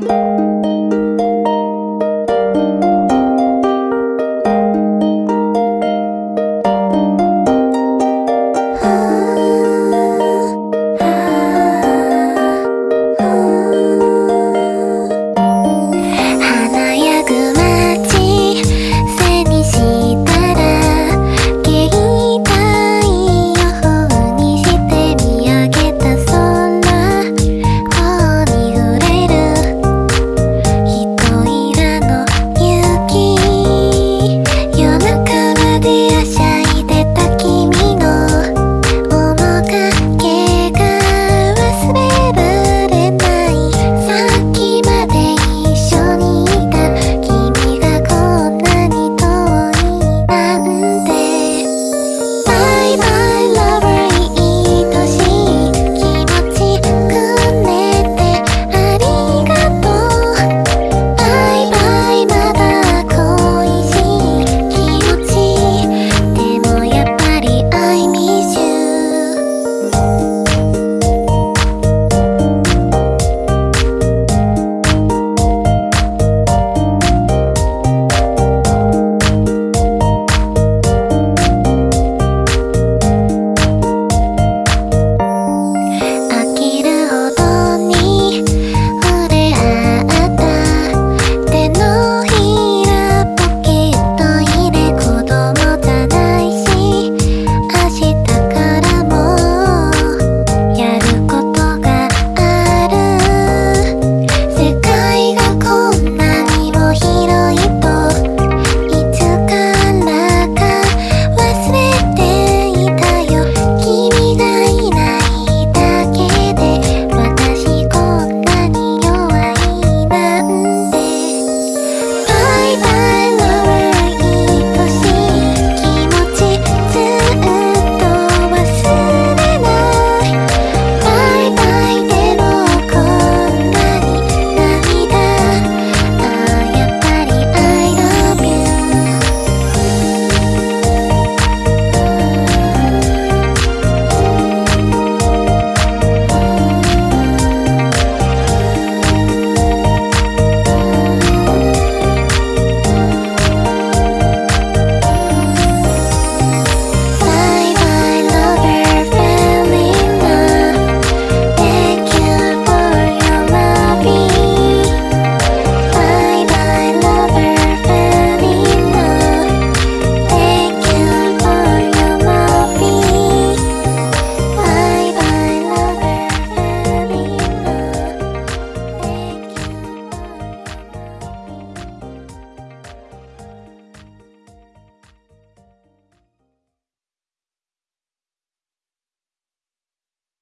you